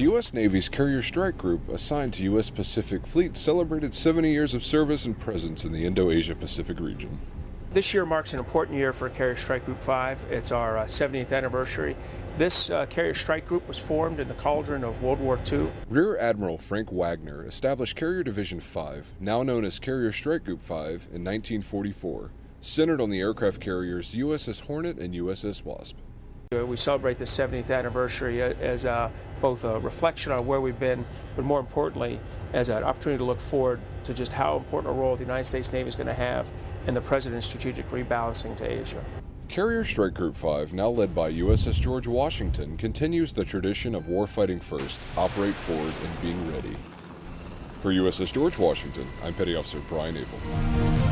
The U.S. Navy's Carrier Strike Group, assigned to U.S. Pacific Fleet, celebrated 70 years of service and presence in the Indo Asia Pacific region. This year marks an important year for Carrier Strike Group 5. It's our uh, 70th anniversary. This uh, Carrier Strike Group was formed in the cauldron of World War II. Rear Admiral Frank Wagner established Carrier Division 5, now known as Carrier Strike Group 5, in 1944, centered on the aircraft carriers USS Hornet and USS Wasp. Uh, we celebrate the 70th anniversary as uh, both a reflection on where we've been, but more importantly, as an opportunity to look forward to just how important a role the United States Navy is going to have in the President's strategic rebalancing to Asia. Carrier Strike Group 5, now led by USS George Washington, continues the tradition of warfighting first, operate forward, and being ready. For USS George Washington, I'm Petty Officer Brian Abel.